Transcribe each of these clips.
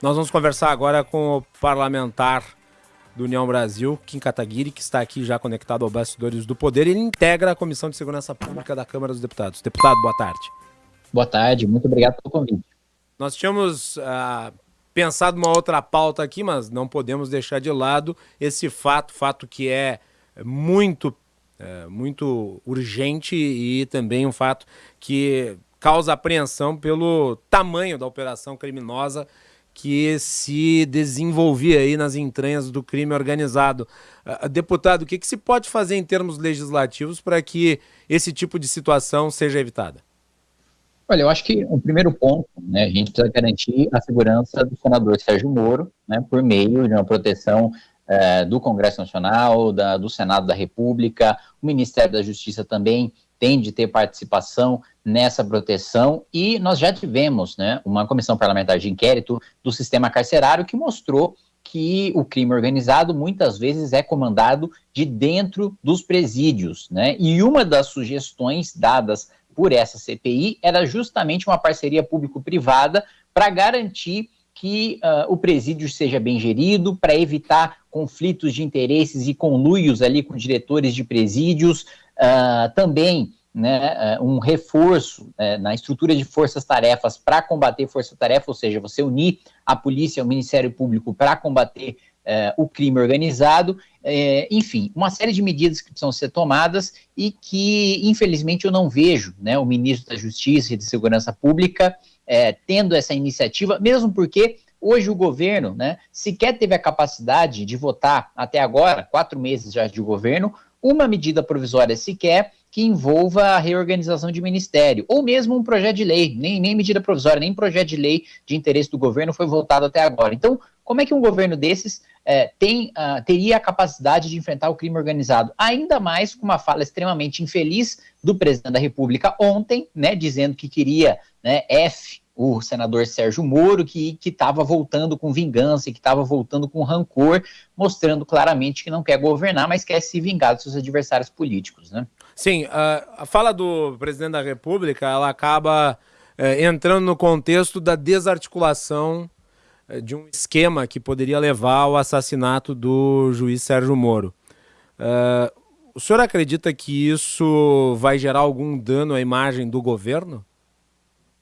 Nós vamos conversar agora com o parlamentar do União Brasil, Kim Kataguiri, que está aqui já conectado ao Bastidores do Poder. Ele integra a Comissão de Segurança Pública da Câmara dos Deputados. Deputado, boa tarde. Boa tarde, muito obrigado pelo convite. Nós tínhamos uh, pensado uma outra pauta aqui, mas não podemos deixar de lado esse fato, fato que é muito, uh, muito urgente e também um fato que causa apreensão pelo tamanho da operação criminosa que se desenvolvia aí nas entranhas do crime organizado. Uh, deputado, o que, que se pode fazer em termos legislativos para que esse tipo de situação seja evitada? Olha, eu acho que o primeiro ponto, né, a gente precisa garantir a segurança do senador Sérgio Moro, né, por meio de uma proteção uh, do Congresso Nacional, da, do Senado da República, o Ministério da Justiça também tem de ter participação nessa proteção e nós já tivemos né, uma comissão parlamentar de inquérito do sistema carcerário que mostrou que o crime organizado muitas vezes é comandado de dentro dos presídios, né? E uma das sugestões dadas por essa CPI era justamente uma parceria público-privada para garantir que uh, o presídio seja bem gerido, para evitar conflitos de interesses e conluios ali com diretores de presídios, uh, também né, é, um reforço é, na estrutura de forças-tarefas para combater força-tarefa, ou seja, você unir a polícia e o Ministério Público para combater é, o crime organizado, é, enfim, uma série de medidas que precisam ser tomadas e que, infelizmente, eu não vejo né, o ministro da Justiça e de Segurança Pública é, tendo essa iniciativa, mesmo porque hoje o governo né, sequer teve a capacidade de votar, até agora, quatro meses já de governo, uma medida provisória sequer que envolva a reorganização de ministério, ou mesmo um projeto de lei, nem, nem medida provisória, nem projeto de lei de interesse do governo foi votado até agora. Então, como é que um governo desses é, tem, uh, teria a capacidade de enfrentar o crime organizado? Ainda mais com uma fala extremamente infeliz do presidente da República ontem, né, dizendo que queria né, F o senador Sérgio Moro, que estava voltando com vingança, que estava voltando com rancor, mostrando claramente que não quer governar, mas quer se vingar dos seus adversários políticos, né? Sim, a, a fala do presidente da República, ela acaba é, entrando no contexto da desarticulação é, de um esquema que poderia levar ao assassinato do juiz Sérgio Moro. É, o senhor acredita que isso vai gerar algum dano à imagem do governo?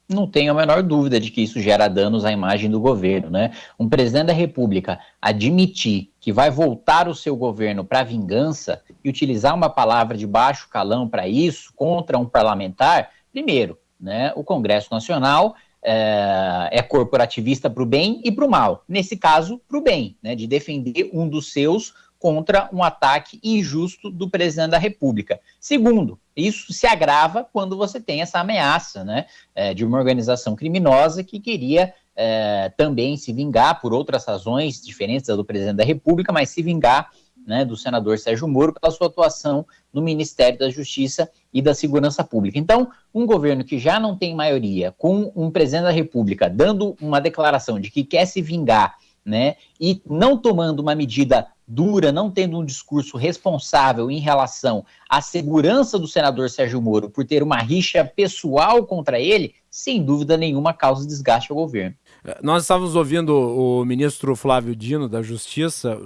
Não tenho a menor dúvida de que isso gera danos à imagem do governo, né? Um presidente da República admitir que vai voltar o seu governo para vingança e utilizar uma palavra de baixo calão para isso contra um parlamentar, primeiro, né? O Congresso Nacional é, é corporativista para o bem e para o mal. Nesse caso, para o bem, né? De defender um dos seus contra um ataque injusto do presidente da República. Segundo, isso se agrava quando você tem essa ameaça né, é, de uma organização criminosa que queria é, também se vingar por outras razões diferentes da do presidente da República, mas se vingar né, do senador Sérgio Moro pela sua atuação no Ministério da Justiça e da Segurança Pública. Então, um governo que já não tem maioria, com um presidente da República dando uma declaração de que quer se vingar né, e não tomando uma medida dura, não tendo um discurso responsável em relação à segurança do senador Sérgio Moro por ter uma rixa pessoal contra ele, sem dúvida nenhuma causa desgaste ao governo. É, nós estávamos ouvindo o ministro Flávio Dino da Justiça.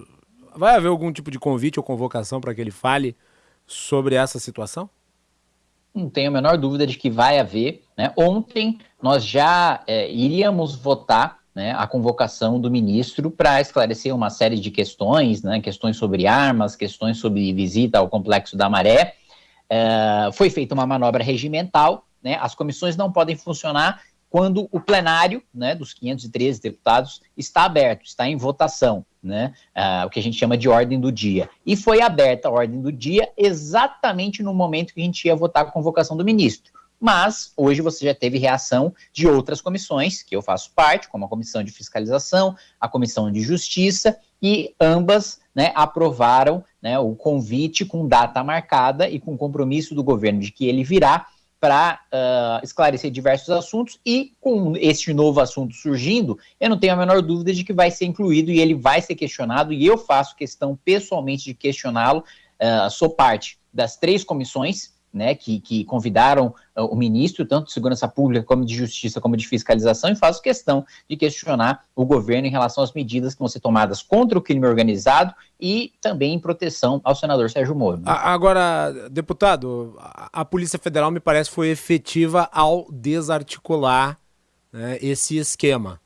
Vai haver algum tipo de convite ou convocação para que ele fale sobre essa situação? Não tenho a menor dúvida de que vai haver. Né? Ontem nós já é, iríamos votar né, a convocação do ministro para esclarecer uma série de questões, né, questões sobre armas, questões sobre visita ao Complexo da Maré. É, foi feita uma manobra regimental, né, as comissões não podem funcionar quando o plenário né, dos 513 deputados está aberto, está em votação, uh, o que a gente chama de ordem do dia. E foi aberta a ordem do dia exatamente no momento que a gente ia votar a convocação do ministro mas hoje você já teve reação de outras comissões, que eu faço parte, como a Comissão de Fiscalização, a Comissão de Justiça, e ambas né, aprovaram né, o convite com data marcada e com compromisso do governo de que ele virá para uh, esclarecer diversos assuntos e com este novo assunto surgindo, eu não tenho a menor dúvida de que vai ser incluído e ele vai ser questionado e eu faço questão pessoalmente de questioná-lo. Uh, sou parte das três comissões né, que, que convidaram uh, o ministro, tanto de segurança pública como de justiça, como de fiscalização, e faço questão de questionar o governo em relação às medidas que vão ser tomadas contra o crime organizado e também em proteção ao senador Sérgio Moro. Agora, deputado, a Polícia Federal me parece foi efetiva ao desarticular né, esse esquema.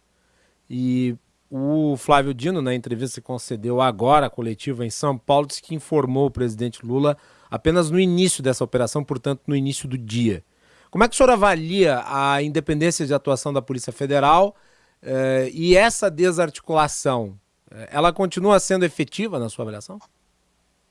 E o Flávio Dino, na entrevista que concedeu agora, coletiva em São Paulo, disse que informou o presidente Lula apenas no início dessa operação, portanto, no início do dia. Como é que o senhor avalia a independência de atuação da Polícia Federal eh, e essa desarticulação? Eh, ela continua sendo efetiva na sua avaliação?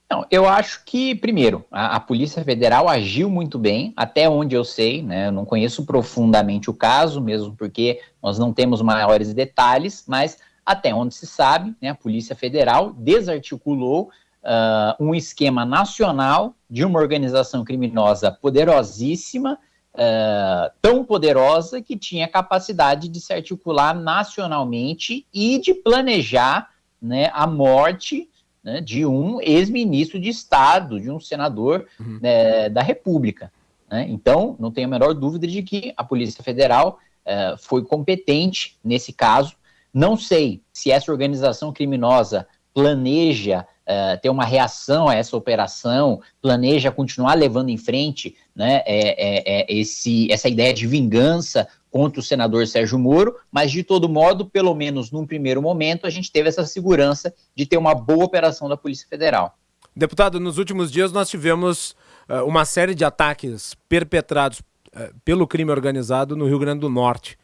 Não, eu acho que, primeiro, a, a, Polícia Federal agiu muito bem, até onde eu sei, né? Eu não conheço profundamente o caso, mesmo porque nós não temos maiores detalhes, mas até onde se sabe, né, a Polícia Federal desarticulou uh, um esquema nacional de uma organização criminosa poderosíssima, uh, tão poderosa que tinha capacidade de se articular nacionalmente e de planejar né, a morte né, de um ex-ministro de Estado, de um senador uhum. né, da República. Né? Então, não tenho a menor dúvida de que a Polícia Federal uh, foi competente nesse caso. Não sei se essa organização criminosa planeja uh, ter uma reação a essa operação, planeja continuar levando em frente né, é, é, é esse, essa ideia de vingança contra o senador Sérgio Moro, mas de todo modo, pelo menos num primeiro momento, a gente teve essa segurança de ter uma boa operação da Polícia Federal. Deputado, nos últimos dias nós tivemos uh, uma série de ataques perpetrados uh, pelo crime organizado no Rio Grande do Norte.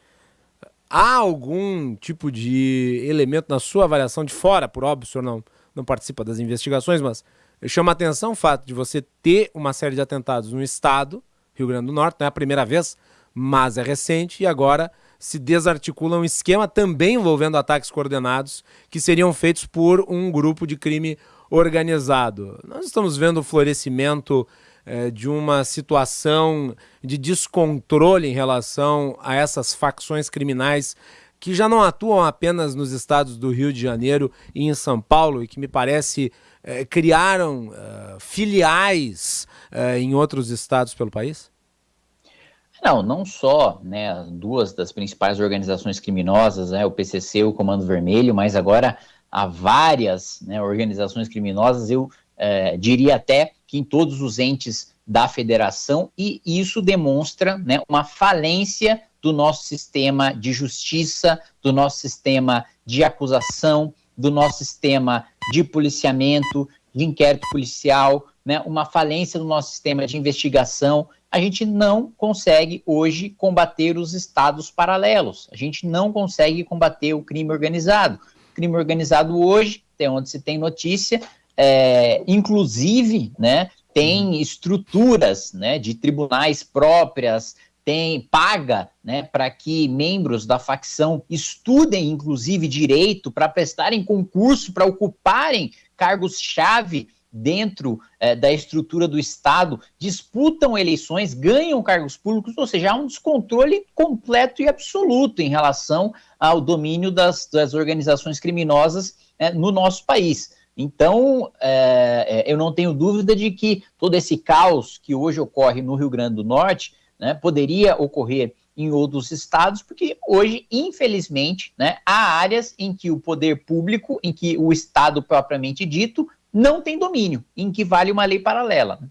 Há algum tipo de elemento na sua avaliação de fora, por óbvio, senhor não, não participa das investigações, mas chama atenção o fato de você ter uma série de atentados no estado, Rio Grande do Norte, não é a primeira vez, mas é recente, e agora se desarticula um esquema também envolvendo ataques coordenados que seriam feitos por um grupo de crime organizado. Nós estamos vendo o florescimento é, de uma situação de descontrole em relação a essas facções criminais que já não atuam apenas nos estados do Rio de Janeiro e em São Paulo e que me parece é, criaram é, filiais é, em outros estados pelo país? Não, não só né, duas das principais organizações criminosas, né, o PCC e o Comando Vermelho, mas agora há várias né, organizações criminosas, eu diria até que em todos os entes da federação, e isso demonstra né, uma falência do nosso sistema de justiça, do nosso sistema de acusação, do nosso sistema de policiamento, de inquérito policial, né, uma falência do nosso sistema de investigação. A gente não consegue hoje combater os estados paralelos, a gente não consegue combater o crime organizado. O crime organizado hoje, até onde se tem notícia, é, inclusive, né, tem estruturas né, de tribunais próprias, tem paga né, para que membros da facção estudem, inclusive, direito para prestarem concurso, para ocuparem cargos-chave dentro eh, da estrutura do Estado, disputam eleições, ganham cargos públicos, ou seja, há um descontrole completo e absoluto em relação ao domínio das, das organizações criminosas eh, no nosso país. Então, é, eu não tenho dúvida de que todo esse caos que hoje ocorre no Rio Grande do Norte né, poderia ocorrer em outros estados, porque hoje, infelizmente, né, há áreas em que o poder público, em que o Estado propriamente dito, não tem domínio, em que vale uma lei paralela. Né?